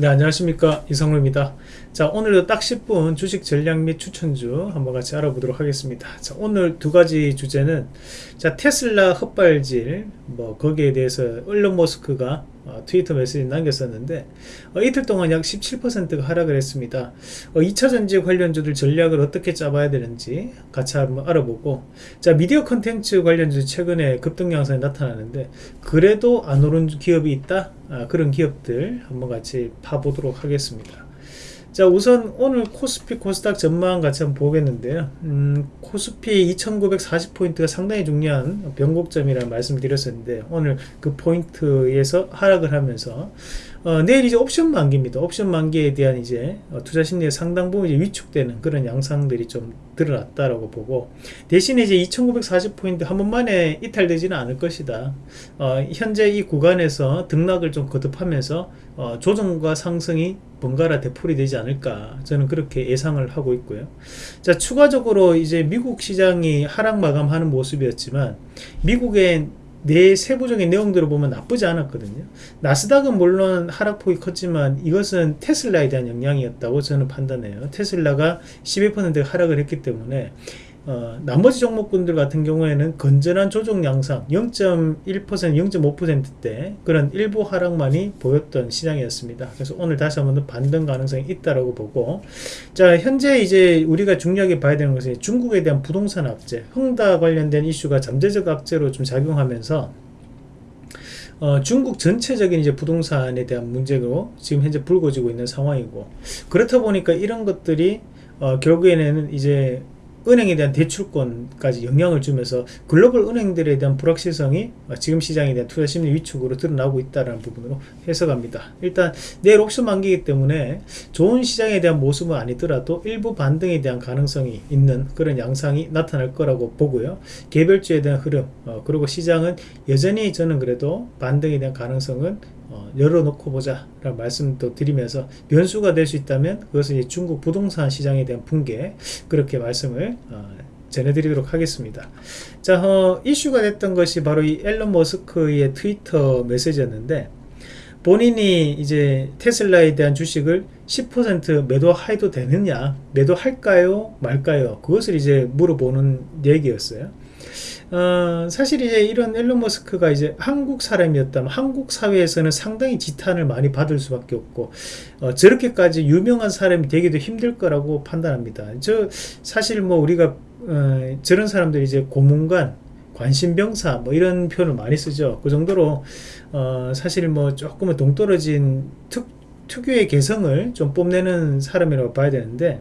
네 안녕하십니까. 이성루입니다. 자 오늘도 딱 10분 주식 전략 및 추천주 한번 같이 알아보도록 하겠습니다. 자 오늘 두 가지 주제는 자 테슬라 헛발질 뭐 거기에 대해서 일론 머스크가 어, 트위터 메시지 남겼었는데 어, 이틀 동안 약 17%가 하락을 했습니다. 어, 2차 전지 관련주들 전략을 어떻게 짜봐야 되는지 같이 한번 알아보고 자 미디어 컨텐츠 관련주 최근에 급등 양상이 나타나는데 그래도 안 오른 기업이 있다? 아, 그런 기업들 한번 같이 파보도록 하겠습니다 자 우선 오늘 코스피 코스닥 전망 같이 한번 보겠는데요. 음, 코스피 2940포인트가 상당히 중요한 변곡점이라는 말씀을 드렸었는데 오늘 그 포인트에서 하락을 하면서 어, 내일 이제 옵션 만기입니다. 옵션 만기에 대한 이제 어, 투자 심리의 상당 부분 이제 위축되는 그런 양상들이 좀 드러났다라고 보고 대신에 이제 2940포인트 한 번만에 이탈되지는 않을 것이다. 어, 현재 이 구간에서 등락을 좀 거듭하면서 어, 조정과 상승이 번갈아 되풀이 되지 않을까 저는 그렇게 예상을 하고 있고요. 자 추가적으로 이제 미국 시장이 하락 마감하는 모습이었지만 미국의 내 세부적인 내용들을 보면 나쁘지 않았거든요. 나스닥은 물론 하락폭이 컸지만 이것은 테슬라에 대한 영향이었다고 저는 판단해요. 테슬라가 12% 하락을 했기 때문에 어, 나머지 종목군들 같은 경우에는 건전한 조정 양상 0.1% 0.5%대 그런 일부 하락만이 보였던 시장이었습니다. 그래서 오늘 다시 한번 더 반등 가능성이 있다라고 보고 자 현재 이제 우리가 중요하게 봐야 되는 것은 중국에 대한 부동산 악재 흥다 관련된 이슈가 잠재적 악재로 좀 작용하면서 어, 중국 전체적인 이제 부동산에 대한 문제로 지금 현재 불거지고 있는 상황이고 그렇다 보니까 이런 것들이 어, 결국에는 이제 은행에 대한 대출권까지 영향을 주면서 글로벌 은행들에 대한 불확실성이 지금 시장에 대한 투자 심리 위축으로 드러나고 있다는 부분으로 해석합니다. 일단 내일 옵션 만기이기 때문에 좋은 시장에 대한 모습은 아니더라도 일부 반등에 대한 가능성이 있는 그런 양상이 나타날 거라고 보고요. 개별주에 대한 흐름 어, 그리고 시장은 여전히 저는 그래도 반등에 대한 가능성은 어, 열어놓고 보자 라는 말씀도 드리면서 변수가 될 수 있다면 그것은 중국 부동산 시장에 대한 붕괴 그렇게 말씀을 어, 전해드리도록 하겠습니다. 자 어, 이슈가 됐던 것이 바로 이 앨런 머스크의 트위터 메시지였는데 본인이 이제 테슬라에 대한 주식을 10% 매도해도 되느냐 매도할까요 말까요? 그것을 이제 물어보는 얘기였어요 어, 사실 이제 이런 앨런 머스크가 이제 한국 사람이었다면 한국 사회에서는 상당히 지탄을 많이 받을 수밖에 없고 어, 저렇게까지 유명한 사람이 되기도 힘들 거라고 판단합니다. 저 사실 뭐 우리가 어, 저런 사람들이 이제 고문관 관심병사 뭐 이런 표현을 많이 쓰죠. 그 정도로 어, 사실 뭐 조금은 동떨어진 특, 특유의 개성을 좀 뽐내는 사람이라고 봐야 되는데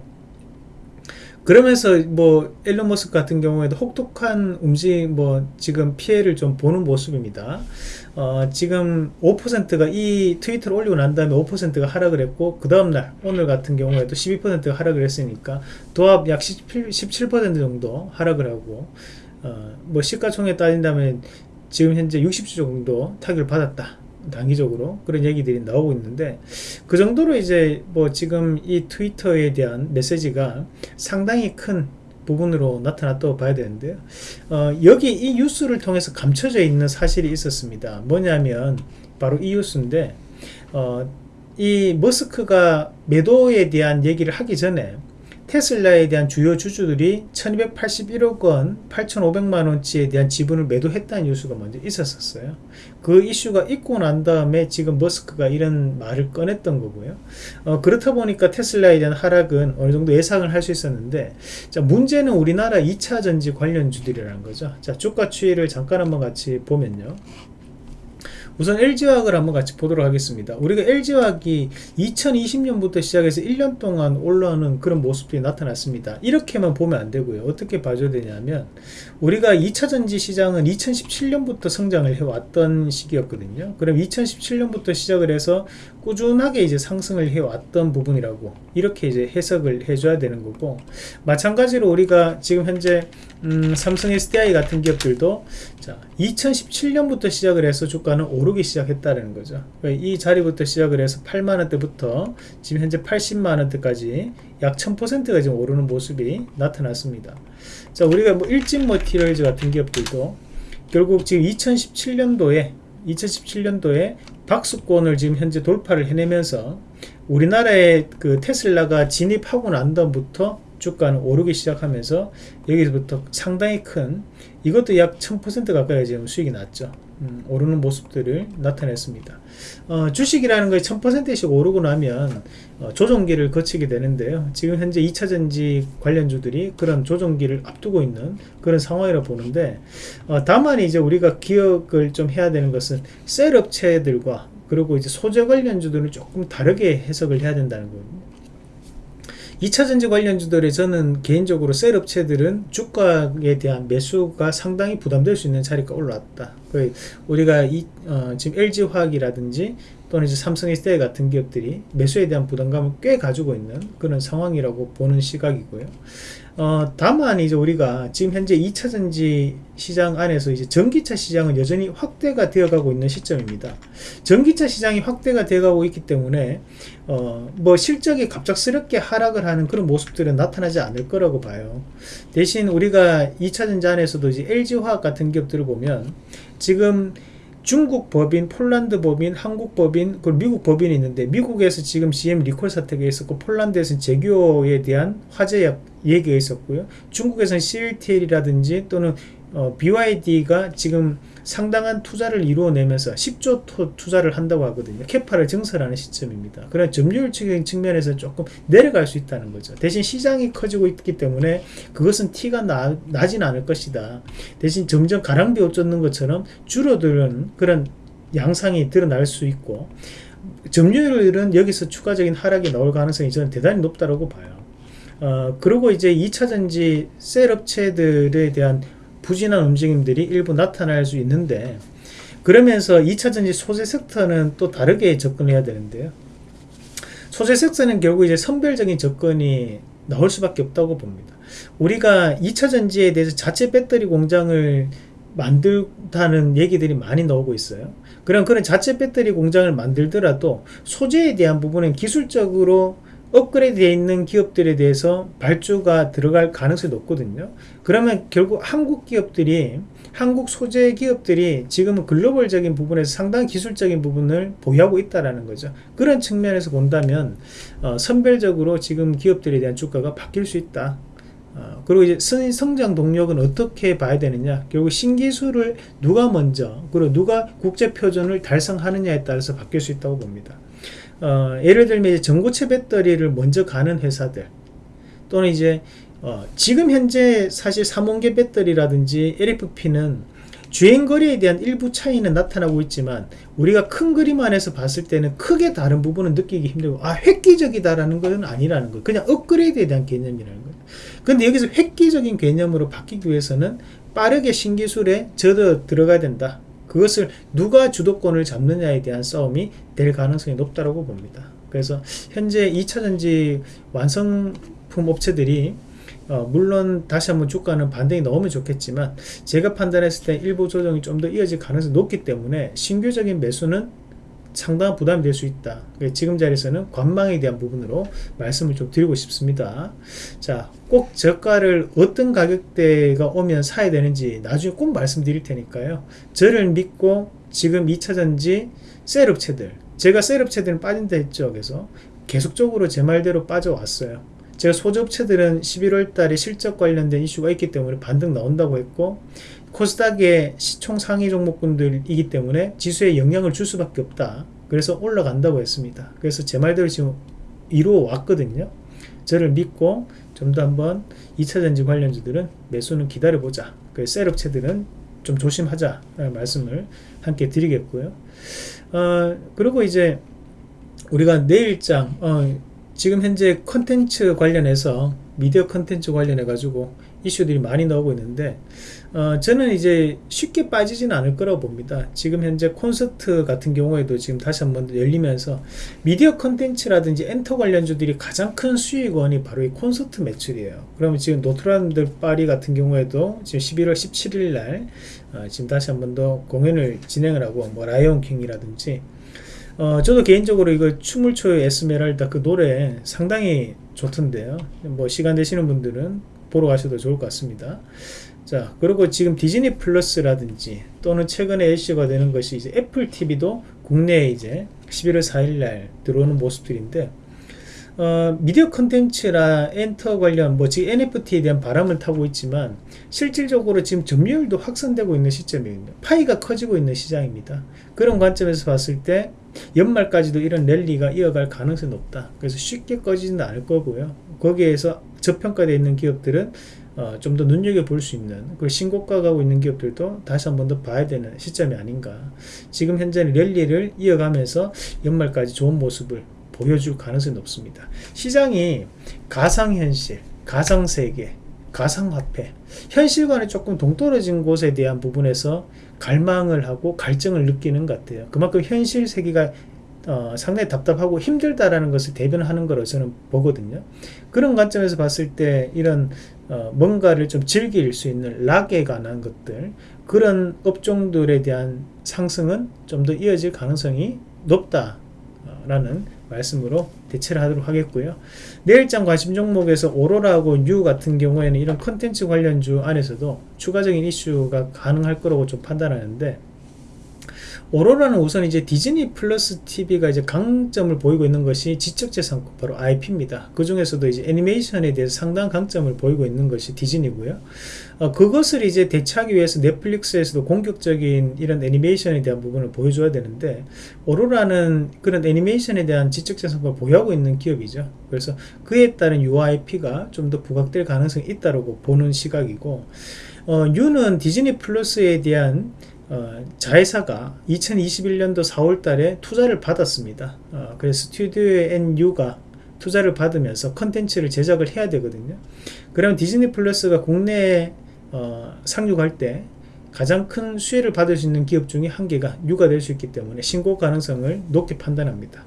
그러면서 뭐 앨런 머스크 같은 경우에도 혹독한 움직 뭐 지금 피해를 좀 보는 모습입니다. 어, 지금 5%가 이 트위터를 올리고 난 다음에 5%가 하락을 했고 그 다음날 오늘 같은 경우에도 12%가 하락을 했으니까 도합 약 17, 17% 정도 하락을 하고 어, 뭐 시가총액 따진다면 지금 현재 60주 정도 타격을 받았다. 단기적으로 그런 얘기들이 나오고 있는데 그 정도로 이제 뭐 지금 이 트위터에 대한 메시지가 상당히 큰 부분으로 나타났다고 봐야 되는데요. 어, 여기 이 뉴스를 통해서 감춰져 있는 사실이 있었습니다. 뭐냐면 바로 이 뉴스인데 어, 이 머스크가 매도에 대한 얘기를 하기 전에 테슬라에 대한 주요 주주들이 1281억 원 8500만원치에 대한 지분을 매도했다는 뉴스가 먼저 있었어요. 그 이슈가 있고 난 다음에 지금 머스크가 이런 말을 꺼냈던 거고요. 어, 그렇다 보니까 테슬라에 대한 하락은 어느 정도 예상을 할 수 있었는데 자 문제는 우리나라 2차전지 관련주들이라는 거죠. 자 주가 추이를 잠깐 한번 같이 보면요 우선 LG화학을 한번 같이 보도록 하겠습니다. 우리가 LG화학이 2020년부터 시작해서 1년 동안 올라오는 그런 모습이 나타났습니다. 이렇게만 보면 안 되고요. 어떻게 봐줘야 되냐면 우리가 2차전지 시장은 2017년부터 성장을 해왔던 시기였거든요. 그럼 2017년부터 시작을 해서 꾸준하게 이제 상승을 해왔던 부분이라고 이렇게 이제 해석을 해줘야 되는 거고 마찬가지로 우리가 지금 현재 음, 삼성 SDI 같은 기업들도 자 2017년부터 시작을 해서 주가는 오르 기 시작했다는 거죠 그러니까 이 자리부터 시작을 해서 8만원대부터 지금 현재 80만원대까지 약 1000%가 지금 오르는 모습이 나타났습니다 자 우리가 뭐 일진 머티리얼즈 같은 기업들도 결국 지금 2017년도에 2017년도에 박수권을 지금 현재 돌파를 해내면서 우리나라에 그 테슬라가 진입하고 난 다음부터 주가는 오르기 시작하면서 여기서부터 상당히 큰 이것도 약 1000% 가까이 지금 수익이 났죠. 음, 오르는 모습들을 나타냈습니다. 어, 주식이라는 것이 1000%씩 오르고 나면 어, 조정기를 거치게 되는데요. 지금 현재 2차전지 관련주들이 그런 조정기를 앞두고 있는 그런 상황이라 보는데 어, 다만 이제 우리가 기억을 좀 해야 되는 것은 셀 업체들과 그리고 이제 소재 관련주들은 조금 다르게 해석을 해야 된다는 거예요. 2차전지 관련주들에 저는 개인적으로 셀 업체들은 주가에 대한 매수가 상당히 부담될 수 있는 자리가 올라왔다. 우리가 이, 어, 지금 LG화학이라든지 또는 이제 삼성 SDI 같은 기업들이 매수에 대한 부담감을 꽤 가지고 있는 그런 상황이라고 보는 시각이고요. 어, 다만 이제 우리가 지금 현재 2차전지 시장 안에서 이제 전기차 시장은 여전히 확대가 되어가고 있는 시점입니다. 전기차 시장이 확대가 되어가고 있기 때문에 어, 뭐 실적이 갑작스럽게 하락을 하는 그런 모습들은 나타나지 않을 거라고 봐요. 대신 우리가 2차전지 안에서도 이제 LG화학 같은 기업들을 보면 지금 중국 법인, 폴란드 법인, 한국 법인, 그리고 미국 법인이 있는데 미국에서 지금 GM 리콜 사태가 있었고 폴란드에서는 재교에 대한 화재 얘기가 있었고요. 중국에서는 CLTL이라든지 또는 어, BYD가 지금 상당한 투자를 이루어내면서 10조 토 투자를 한다고 하거든요. 캐파를 증설하는 시점입니다. 그런 점유율적인 측면에서 조금 내려갈 수 있다는 거죠. 대신 시장이 커지고 있기 때문에 그것은 티가 나, 나진 않을 것이다. 대신 점점 가랑비 옷 젖는 것처럼 줄어드는 그런 양상이 드러날 수 있고 점유율은 여기서 추가적인 하락이 나올 가능성이 저는 대단히 높다고 봐요. 어, 그리고 이제 2차전지 셀 업체들에 대한 부진한 움직임들이 일부 나타날 수 있는데 그러면서 2차전지 소재 섹터는 또 다르게 접근해야 되는데요. 소재 섹터는 결국 이제 선별적인 접근이 나올 수밖에 없다고 봅니다. 우리가 2차전지에 대해서 자체 배터리 공장을 만들다는 얘기들이 많이 나오고 있어요. 그럼 그런 자체 배터리 공장을 만들더라도 소재에 대한 부분은 기술적으로 업그레이드 되어 있는 기업들에 대해서 발주가 들어갈 가능성이 높거든요. 그러면 결국 한국 기업들이 한국 소재 기업들이 지금은 글로벌적인 부분에서 상당히 기술적인 부분을 보유하고 있다라는 거죠. 그런 측면에서 본다면 어, 선별적으로 지금 기업들에 대한 주가가 바뀔 수 있다. 어, 그리고 이제 성장 동력은 어떻게 봐야 되느냐 결국 신기술을 누가 먼저 그리고 누가 국제 표준을 달성하느냐에 따라서 바뀔 수 있다고 봅니다 어, 예를 들면 이제 전고체 배터리를 먼저 가는 회사들 또는 이제 어, 지금 현재 사실 삼원계 배터리라든지 LFP는 주행거리에 대한 일부 차이는 나타나고 있지만 우리가 큰 그림 안에서 봤을 때는 크게 다른 부분은 느끼기 힘들고 아 획기적이다라는 것은 아니라는 거예요. 그냥 업그레이드에 대한 개념이라는 거예요. 근데 여기서 획기적인 개념으로 바뀌기 위해서는 빠르게 신기술에 젖어 들어가야 된다 그것을 누가 주도권을 잡느냐에 대한 싸움이 될 가능성이 높다고 봅니다. 그래서 현재 2차전지 완성품 업체들이 어, 물론 다시 한번 주가는 반등이 나오면 좋겠지만 제가 판단했을 때 일부 조정이 좀 더 이어질 가능성이 높기 때문에 신규적인 매수는 상당한 부담이 될 수 있다. 지금 자리에서는 관망에 대한 부분으로 말씀을 좀 드리고 싶습니다. 자, 꼭 저가를 어떤 가격대가 오면 사야 되는지 나중에 꼭 말씀드릴 테니까요. 저를 믿고 지금 2차전지 셀업체들, 제가 셀업체들은 빠진다 했죠. 그래서 계속적으로 제 말대로 빠져왔어요. 제가 소재업체들은 11월 달에 실적 관련된 이슈가 있기 때문에 반등 나온다고 했고 코스닥의 시총 상위 종목군들이기 때문에 지수에 영향을 줄 수밖에 없다. 그래서 올라간다고 했습니다. 그래서 제 말대로 지금 이루어 왔거든요. 저를 믿고 좀 더 한번 2차전지 관련주들은 매수는 기다려보자. 그 셀업체들은 좀 조심하자. 말씀을 함께 드리겠고요. 어, 그리고 이제 우리가 내일장, 어, 지금 현재 컨텐츠 관련해서 미디어 컨텐츠 관련해 가지고 이슈들이 많이 나오고 있는데 어, 저는 이제 쉽게 빠지지는 않을 거라고 봅니다. 지금 현재 콘서트 같은 경우에도 지금 다시 한번 열리면서 미디어 컨텐츠라든지 엔터 관련주들이 가장 큰 수익원이 바로 이 콘서트 매출이에요. 그러면 지금 노트르담 드 파리 같은 경우에도 지금 11월 17일 날 어, 지금 다시 한번 더 공연을 진행을 하고 뭐 라이온 킹이라든지 어, 저도 개인적으로 이거 춤을 춰요 에스메랄다 그 노래 상당히 좋던데요. 뭐 시간 되시는 분들은 보러 가셔도 좋을 것 같습니다. 자, 그리고 지금 디즈니 플러스라든지 또는 최근에 이슈가 되는 것이 이제 애플 TV도 국내에 이제 11월 4일 날 들어오는 모습들인데 어, 미디어 컨텐츠나 엔터 관련 뭐 지금 NFT에 대한 바람을 타고 있지만 실질적으로 지금 점유율도 확산되고 있는 시점입니다. 파이가 커지고 있는 시장입니다. 그런 관점에서 봤을 때 연말까지도 이런 랠리가 이어갈 가능성이 높다. 그래서 쉽게 꺼지지는 않을 거고요. 거기에서 저평가되어 있는 기업들은 어, 좀 더 눈여겨볼 수 있는 그리고 신고가 가고 있는 기업들도 다시 한 번 더 봐야 되는 시점이 아닌가 지금 현재는 랠리를 이어가면서 연말까지 좋은 모습을 보여줄 가능성이 높습니다 시장이 가상현실 가상세계 가상화폐 현실과는 조금 동떨어진 곳에 대한 부분에서 갈망을 하고 갈증을 느끼는 것 같아요 그만큼 현실 세계가 어, 상당히 답답하고 힘들다라는 것을 대변하는 거로 저는 보거든요. 그런 관점에서 봤을 때 이런 어, 뭔가를 좀 즐길 수 있는 락에 관한 것들 그런 업종들에 대한 상승은 좀 더 이어질 가능성이 높다라는 말씀으로 대체를 하도록 하겠고요. 내일장 관심 종목에서 오로라하고 뉴 같은 경우에는 이런 컨텐츠 관련주 안에서도 추가적인 이슈가 가능할 거라고 좀 판단하는데 오로라는 우선 이제 디즈니 플러스 TV가 이제 강점을 보이고 있는 것이 지적재산권 바로 IP입니다. 그 중에서도 이제 애니메이션에 대해서 상당한 강점을 보이고 있는 것이 디즈니고요. 어, 그것을 이제 대체하기 위해서 넷플릭스에서도 공격적인 이런 애니메이션에 대한 부분을 보여줘야 되는데 오로라는 그런 애니메이션에 대한 지적재산권을 보유하고 있는 기업이죠. 그래서 그에 따른 UIP가 좀 더 부각될 가능성이 있다고 보는 시각이고 어, 뉴는 디즈니 플러스에 대한 어, 자회사가 2021년도 4월 달에 투자를 받았습니다. 어, 그래서 스튜디오 뉴가 투자를 받으면서 컨텐츠를 제작을 해야 되거든요. 그럼 디즈니 플러스가 국내에 어, 상륙할 때 가장 큰 수혜를 받을 수 있는 기업 중에 한 개가 뉴가 될 수 있기 때문에 신고가 가능성을 높게 판단합니다.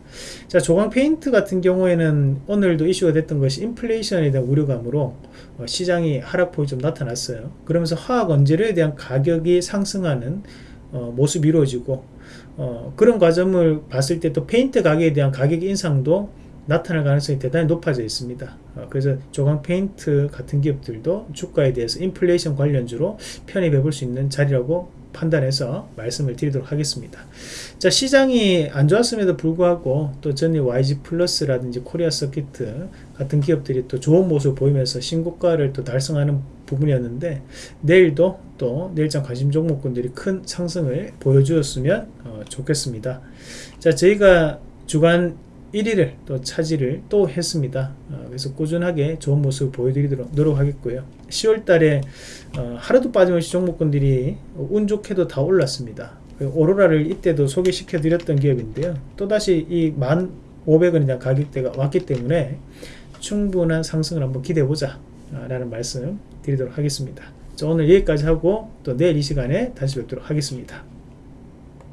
자, 조광 페인트 같은 경우에는 오늘도 이슈가 됐던 것이 인플레이션에 대한 우려감으로 어, 시장이 하락폭이 좀 나타났어요. 그러면서 화학 원재료에 대한 가격이 상승하는 어, 모습이 이루어지고 어, 그런 과정을 봤을 때 또 페인트 가격에 대한 가격 인상도 나타날 가능성이 대단히 높아져 있습니다. 어, 그래서 조광 페인트 같은 기업들도 주가에 대해서 인플레이션 관련주로 편입해 볼 수 있는 자리라고 판단해서 말씀을 드리도록 하겠습니다. 자 시장이 안 좋았음에도 불구하고 또 전일 YG 플러스라든지 코리아 서키트 같은 기업들이 또 좋은 모습을 보이면서 신고가를 또 달성하는 부분이었는데 내일도 또 내일장 관심 종목군들이 큰 상승을 보여주었으면 어, 좋겠습니다. 자 저희가 주간 1위를 또 차지를 또 했습니다. 어, 그래서 꾸준하게 좋은 모습을 보여드리도록 노력하겠고요. 10월 달에 어, 하루도 빠짐없이 종목군들이 운 좋게도 다 올랐습니다. 그 오로라를 이때도 소개시켜 드렸던 기업인데요. 또다시 이 1,500원에 대한 가격대가 왔기 때문에 충분한 상승을 한번 기대해 보자 라는 말씀 드리도록 하겠습니다. 오늘 여기까지 하고 또 내일 이 시간에 다시 뵙도록 하겠습니다.